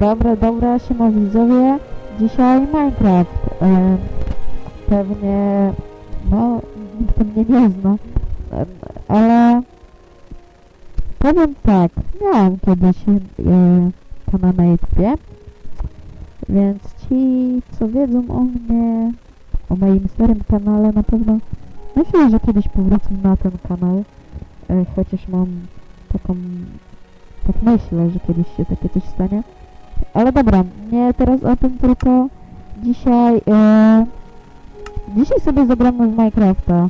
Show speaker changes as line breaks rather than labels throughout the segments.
Dobra, dobra, siema widzowie. Dzisiaj Minecraft. E, pewnie, no, nikt mnie nie zna, e, ale powiem tak, miałem kiedyś e, kanał na YouTubie, więc ci, co wiedzą o mnie, o moim starym kanale, na pewno myślę, że kiedyś powrócę na ten kanał, e, chociaż mam taką, tak myślę, że kiedyś się takie coś stanie. Ale dobra, nie teraz o tym, tylko dzisiaj, e, dzisiaj sobie zagramy w Minecrafta.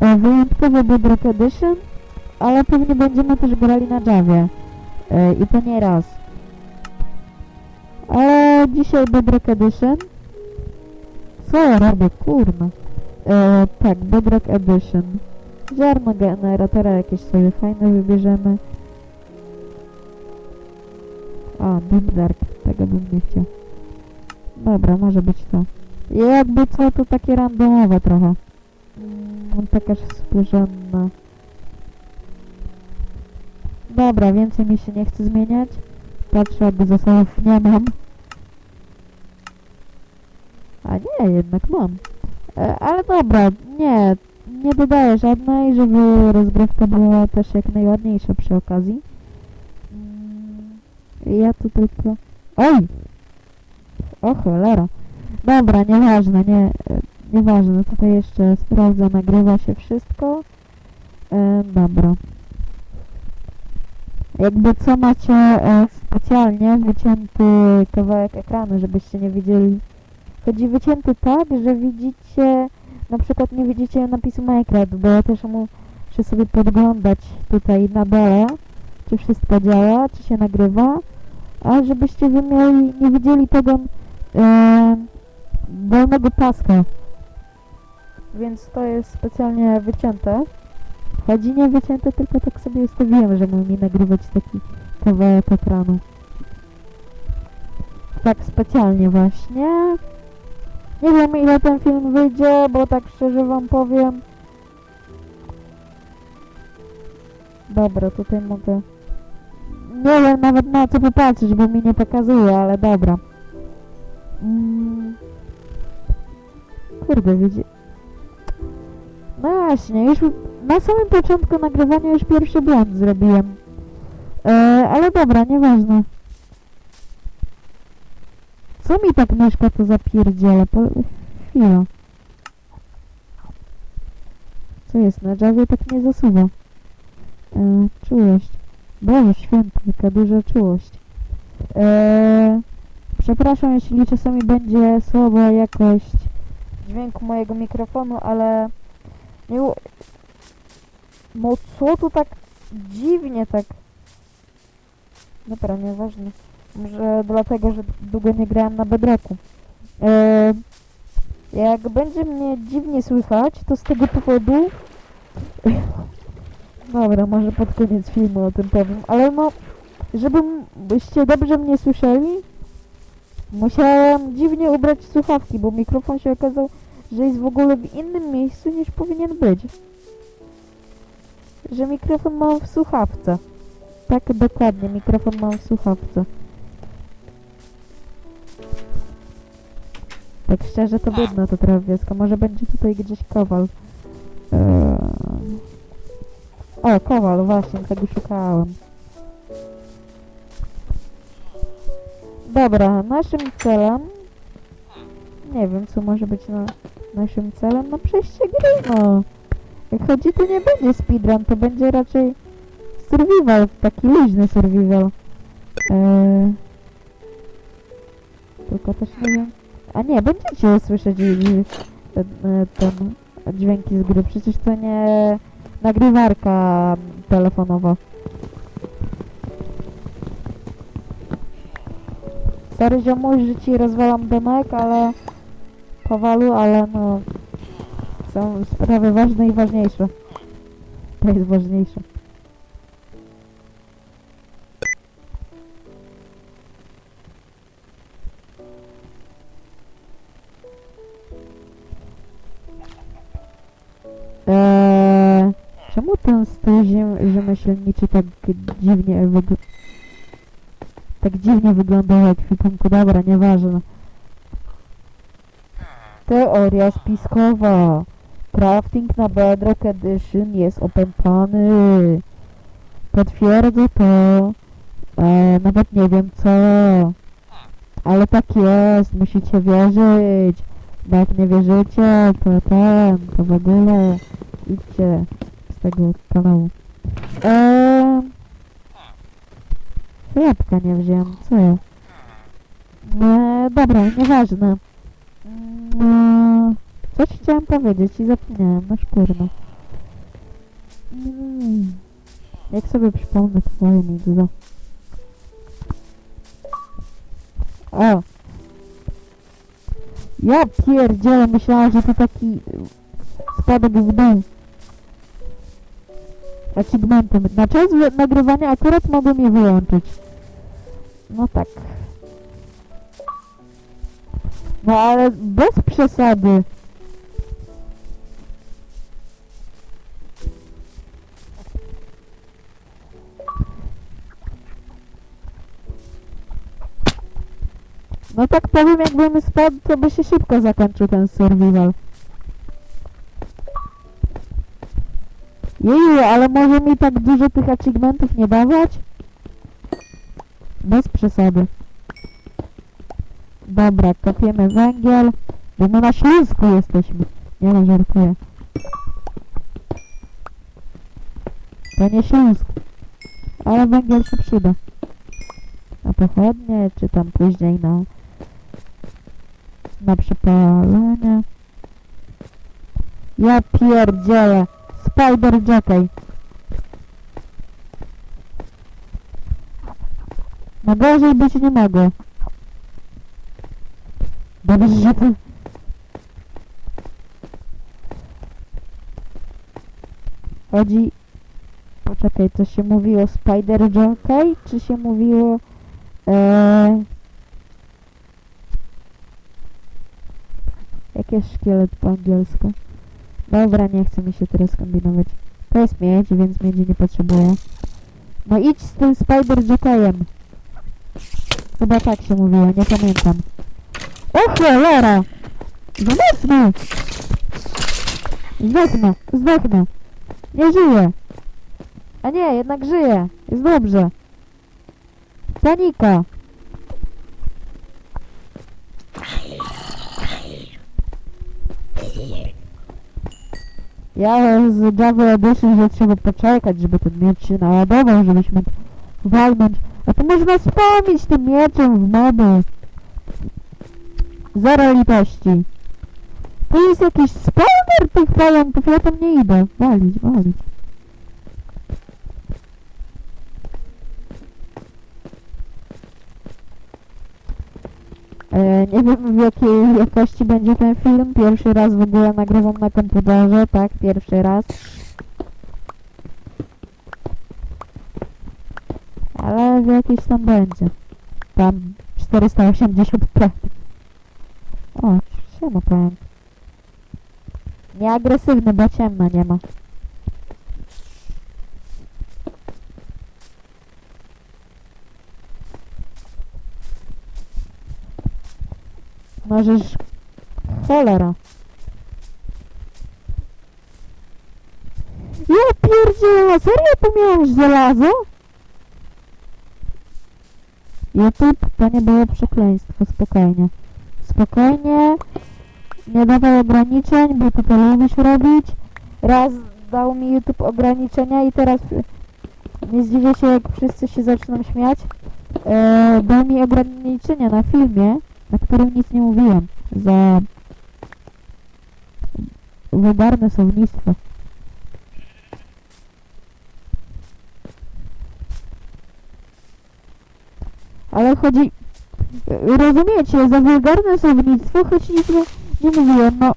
E, wyjątkowo Bedrock Edition, ale pewnie będziemy też grali na Javie. E, I to nie raz. Ale dzisiaj Bedrock Edition. Co ja robię, kurna. E, tak, Bedrock Edition. Ziarno generatora jakieś sobie fajne wybierzemy. A, Deep Dark, tego bym nie chciał. Dobra, może być to. Jakby co, to takie randomowe trochę. Mm, taka współrzędna. Dobra, więcej mi się nie chce zmieniać. Patrzę, aby zasobów nie mam. A nie, jednak mam. E, ale dobra, nie, nie dodaję żadnej, żeby rozgrywka była też jak najładniejsza przy okazji. Mm, Ja tu tylko... Oj! O cholera. Dobra, nieważne, nie, nieważne. Tutaj jeszcze sprawdzę, nagrywa się wszystko. E, dobra. Jakby co macie e, specjalnie wycięty kawałek ekranu, żebyście nie widzieli. Chodzi wycięty tak, że widzicie, na przykład nie widzicie napisu Minecraft, bo ja też muszę sobie podglądać tutaj na dole, czy wszystko działa, czy się nagrywa, a żebyście wy mieli, nie widzieli tego e, paska. Więc to jest specjalnie wycięte. Chodzi nie wycięte, tylko tak sobie ustawiłem, żeby mi nagrywać taki kawałek ekranu. Tak specjalnie właśnie. Nie wiem ile ten film wyjdzie, bo tak szczerze wam powiem. Dobra, tutaj mogę... Nie wiem nawet na co popatrzeć, bo mi nie pokazuje, ale dobra. Mm. Kurde, widzi... No właśnie, już na samym początku nagrywania już pierwszy błąd zrobiłem. E, ale dobra, nieważne. Co mi tak myszka to zapierdziela? Po... Chwila. Co jest? Na Javie tak nie zasuwa. E. Boże święty, jaka duża czułość. E, przepraszam, jeśli czasami będzie słaba jakość dźwięku mojego mikrofonu, ale... Nie... No co tu tak dziwnie tak... Dobra, nieważne. Może dlatego, że długo nie grałem na bedroku. E, jak będzie mnie dziwnie słychać, to z tego powodu... Dobra, może pod koniec filmu o tym powiem, ale no, żebyście dobrze mnie słyszeli, musiałem dziwnie ubrać słuchawki, bo mikrofon się okazał, że jest w ogóle w innym miejscu niż powinien być. Że mikrofon mam w słuchawce. Tak dokładnie, mikrofon mam w słuchawce. Tak szczerze to biedna to trawiaska. Może będzie tutaj gdzieś kowal. O, kowal, właśnie, tego szukałem. Dobra, naszym celem... Nie wiem, co może być na naszym celem. No przejście gry, no. Jak chodzi, to nie będzie speedrun, to będzie raczej survival, taki luźny survival. Eee... Tylko też nie wiem... A nie, będziecie słyszeć ten, e, ten dźwięki z gry. Przecież to nie nagrywarka telefonowa. Sorry ziomuś, że ci rozwalam domek, ale powalu, ale no są sprawy ważne i ważniejsze. To jest ważniejsze. Czemu ten ziem, rzemieślniczy tak dziwnie wygląda? Tak dziwnie wyglądało jak filmiku. Dobra, nieważne. Teoria spiskowa. Crafting na Bedrock Edition jest opętany. Potwierdzę to. E, nawet nie wiem co. Ale tak jest, musicie wierzyć. Bo jak nie wierzycie, to ten, to w ogóle idźcie z tego kanału. Eee, jabłka nie wziąłem, co ja? Eee, dobra, nieważne. Eee, coś chciałem powiedzieć i zapomniałem, no szkurno. Mm, jak sobie przypomnę, mi do. O! Ja pierdzielę, myślałam, że to taki spadek w dół. Achievementem. Na czas nagrywania akurat mogłem je wyłączyć. No tak. No ale bez przesady. No tak powiem, jakbym spadł, to by się szybko zakończył ten survival. Jeju, ale może mi tak dużo tych achievementów nie dawać? Bez przesady. Dobra, kopiemy węgiel. Bo my na Śląsku jesteśmy. Nie no, żartuję. To nie Śląsk. Ale węgiel się przyda. Na pochodnie, czy tam później na... Na przypalenie. Ja pierdzielę. Spider Jockey. No gorzej być nie mogę. Dobrze, że to... Chodzi... Poczekaj, co się mówiło? Spider Jockey? Czy się mówiło... Eee... Jakie szkielet po angielsku? Dobra, nie chce mi się teraz kombinować. To jest miedź, więc miedzi nie potrzebuję. No idź z tym Spider Jockeyem. Chyba tak się mówiło, nie pamiętam. O cholera! Zdechnę! Zdechnę, zdechnę. Nie żyję. A nie, jednak żyję. Jest dobrze. Panika. Ja z Java Edition, że trzeba poczekać, żeby ten miecz się naładował, żebyś mógł walnąć. A to można wspomnieć tym mieczem w moby. Zero litości. To jest jakiś spawner tych pająków, ja tam nie idę. Walić, walić. Nie wiem w jakiej jakości będzie ten film. Pierwszy raz w ogóle nagrywam na komputerze, tak, pierwszy raz. Ale w jakiejś tam będzie. Tam 480p. O, siema powiem. Nieagresywny, bo ciemno nie ma. Możesz... Cholera. Ja pierdzielę, serio tu miałeś żelazo? YouTube to nie było przekleństwo, spokojnie. Spokojnie, nie dawaj ograniczeń, bo ty to lubisz robić. Raz dał mi YouTube ograniczenia i teraz y, nie zdziwię się, jak wszyscy się zaczną śmiać. E, dał mi ograniczenia na filmie, na którym nic nie mówiłem. Za wulgarne słownictwo. Ale chodzi... Rozumiecie, za wulgarne słownictwo choć nic nie, nie mówiłem, no...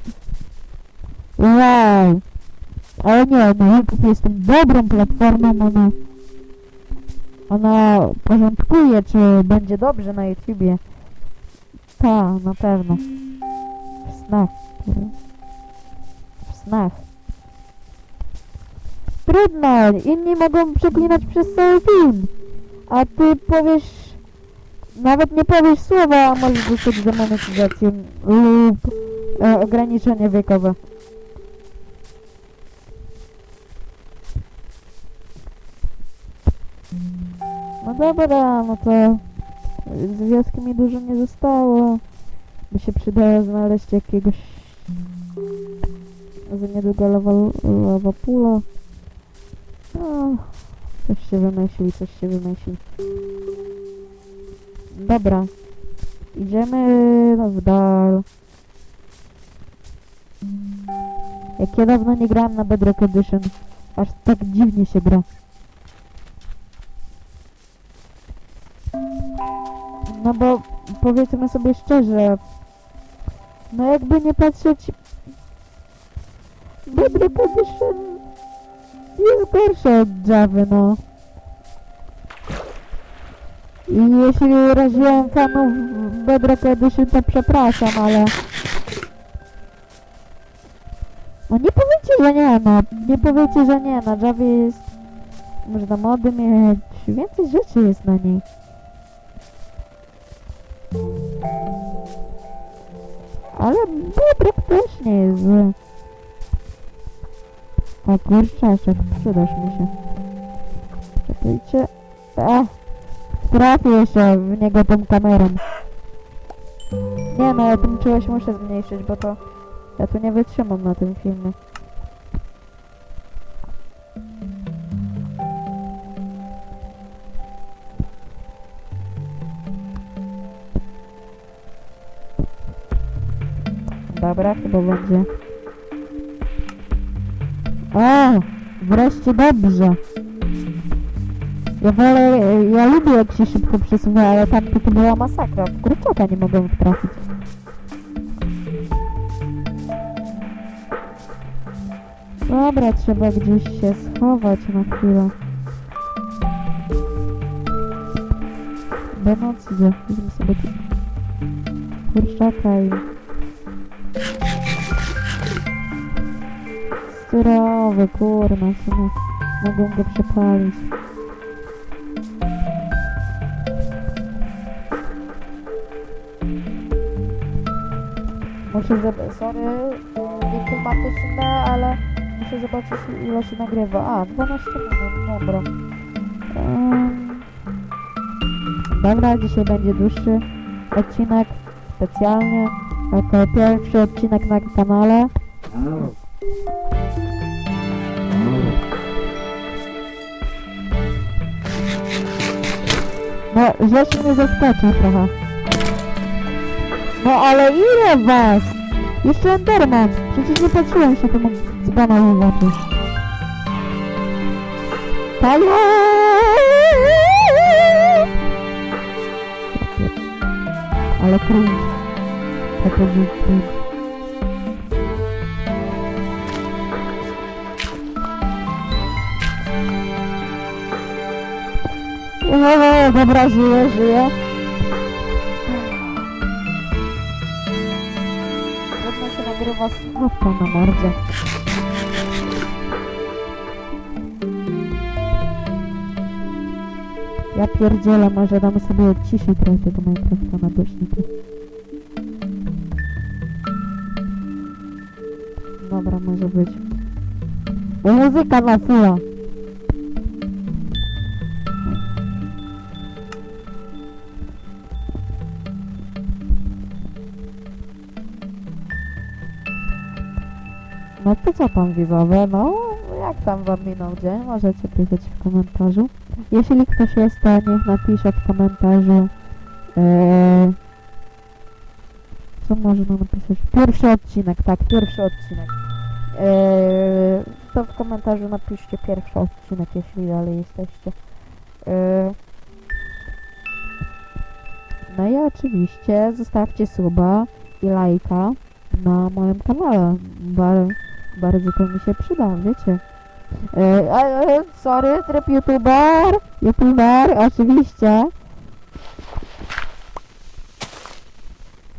Wow! Ale nie, no YouTube jest dobrą platformą, ona... Ona porządkuje, czy będzie dobrze na YouTubie. Ta, na pewno. W snach. W snach. Trudno, inni mogą przeklinać przez cały film. A ty powiesz nawet nie powiesz słowa, a możesz dostać demonetyzację lub e, ograniczenie wiekowe. No dobra, no to z wioski mi dużo nie zostało. By się przydało znaleźć jakiegoś za niedługo lawa, lawa pula. No, coś się wymyśli, coś się wymyśli. Dobra. Idziemy no, w dal. Jak ja dawno nie grałem na Bedrock Edition. Aż tak dziwnie się gra. No bo powiedzmy sobie szczerze. No jakby nie patrzeć. Bedrock Edition jest gorsze od Java, no. I jeśli uraziłem fanów Bedrock Edition, to przepraszam, ale... No nie powiecie, że nie, no. Nie powiecie, że nie. Na Javie jest... Można mody mieć. Więcej rzeczy jest na niej. Ale Bedrock też nie jest zły. O kurczaczek, przydasz mi się. Czekajcie. Ech. Trafię się w niego tą kamerą. Nie no, ja tym czułość muszę zmniejszyć, bo to... Ja tu nie wytrzymam na tym filmie. Dobra, chyba będzie. O! Wreszcie dobrze. Ja wolę, ja lubię jak się szybko przesuwa, ale tam to, to była masakra. W kurczaka nie mogę trafić. Dobra, trzeba gdzieś się schować na chwilę. Nocy idzie. Weźmy sobie kurczaka i... Styrowy, kurna, w sumie mogą go przepalić. Muszę zobaczyć, sorry, nie klimatyczne, ale muszę zobaczyć ile się nagrywa. A, 12 minut, dobra. Dobra, dzisiaj będzie dłuższy odcinek, specjalnie, jako pierwszy odcinek na kanale. No, rzecz mnie zaskoczył trochę. No ale ile was? Jeszcze Enderman! Przecież nie patrzyłem się temu dzbanowi w oczy. Halo! Ale cringe. Tak będzie cringe. O, dobra, żyję. Trudno się nagrywa z na mordzie. Ja pierdzielę, może damy sobie odciszyć trochę tego Minecrafta na głośniku. Dobra, może być. Bo muzyka na fulla. No to co tam widzowie, no jak tam wam minął dzień, możecie pisać w komentarzu. Jeśli ktoś jest, to niech napisze w komentarzu eee, co można napisać? Pierwszy odcinek, tak, pierwszy odcinek. Eee, to w komentarzu napiszcie pierwszy odcinek, jeśli dalej jesteście. Eee, no i oczywiście zostawcie suba i lajka na moim kanale. Bar bardzo to mi się przyda, wiecie. E, e, sorry, tryb youtuber, youtuber, oczywiście.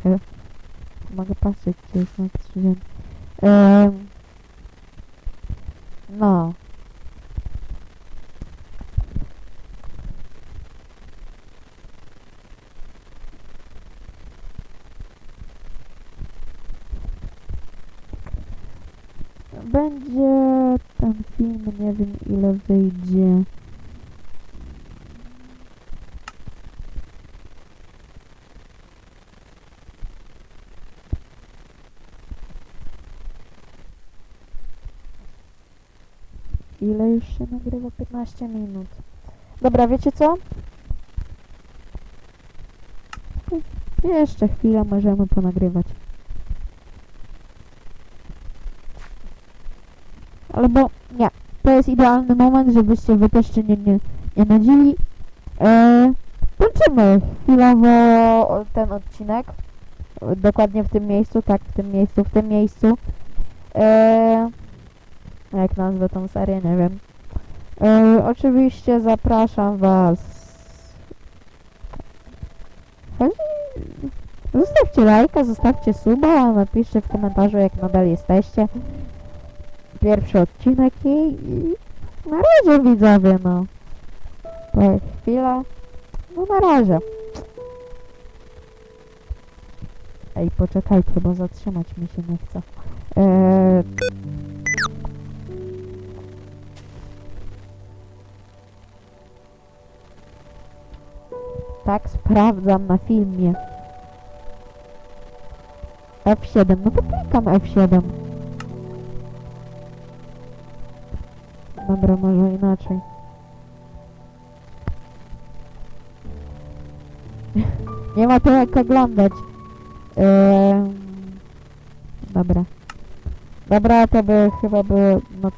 E, mogę patrzeć, gdzie jest na. E, no. będzie ten film, ile wyjdzie. Ile już się nagrywa? 15 minut. Dobra, wiecie co? Jeszcze chwilę możemy ponagrywać. Albo nie, to jest idealny moment, żebyście wy też się nie, nie, nie nudzili. Eee, kończymy chwilowo ten odcinek. Dokładnie w tym miejscu, tak, w tym miejscu, w tym miejscu. Eee, jak nazwę tą serię, nie wiem. Eee, oczywiście zapraszam was. Zostawcie lajka, zostawcie suba, napiszcie w komentarzu jak nadal jesteście. Pierwszy odcinek i, i na razie widzowie, no. To chwila. No na razie. Ej, poczekajcie, bo zatrzymać mi się nie chce. Eee... Tak, sprawdzam na filmie. F7, no to klikam F7. Dobra, może inaczej. Nie ma to jak oglądać. Ehm, dobra. Dobra, to by chyba było, no